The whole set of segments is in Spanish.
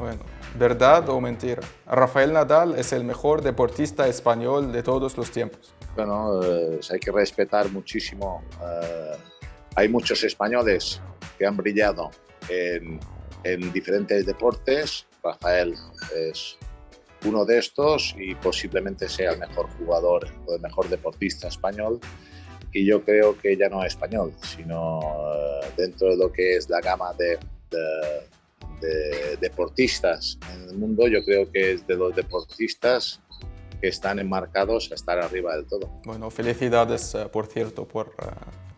Bueno, ¿verdad o mentira? Rafael Nadal es el mejor deportista español de todos los tiempos. Bueno, eh, hay que respetar muchísimo. eh, hay muchos españoles que han brillado en, en diferentes deportes. Rafael es uno de estos y posiblemente sea el mejor jugador o el mejor deportista español. Y yo creo que ya no es español, sino eh, dentro de lo que es la gama de- de deportistas en el mundo, yo creo que es de los deportistas que están enmarcados a estar arriba del todo. Bueno, felicidades, eh, por cierto, por, eh,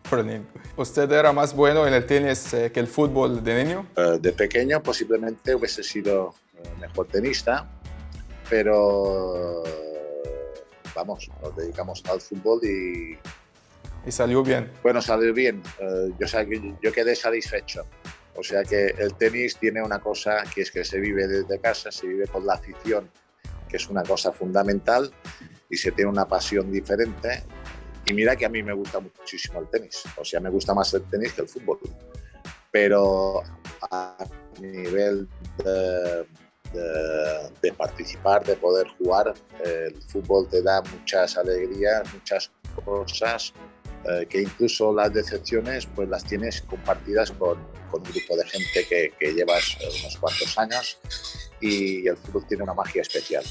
por el niño. ¿Usted era más bueno en el tenis eh, que el fútbol de niño? De pequeño posiblemente hubiese sido mejor tenista, pero vamos, nos dedicamos al fútbol y Y salió bien. bueno, salió bien. Yo, yo quedé satisfecho. O sea que el tenis tiene una cosa que es que se vive desde casa, se vive con la afición, que es una cosa fundamental, y se tiene una pasión diferente. Y mira que a mí me gusta muchísimo el tenis, o sea, me gusta más el tenis que el fútbol. Pero a nivel de, de- participar, de poder jugar, el fútbol te da muchas alegrías, muchas cosas eh, que incluso las decepciones pues las tienes compartidas con, un grupo de gente que, que llevas eh, unos cuantos años y el fútbol tiene una magia especial.